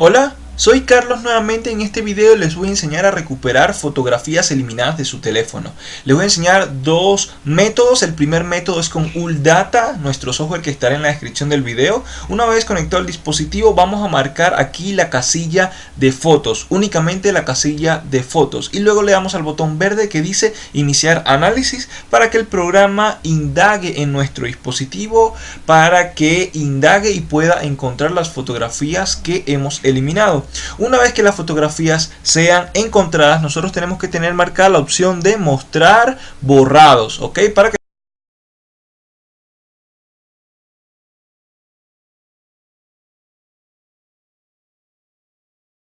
Hola, soy Carlos nuevamente en este video les voy a enseñar a recuperar fotografías eliminadas de su teléfono. Les voy a enseñar dos métodos, el primer método es con Uldata, nuestro software que estará en la descripción del video. Una vez conectado al dispositivo vamos a marcar aquí la casilla de fotos, únicamente la casilla de fotos y luego le damos al botón verde que dice iniciar análisis para que el programa indague en nuestro dispositivo para que indague y pueda encontrar las fotografías que hemos eliminado. Una vez que las fotografías sean encontradas, nosotros tenemos que tener marcada la opción de mostrar borrados, ¿ok? Para que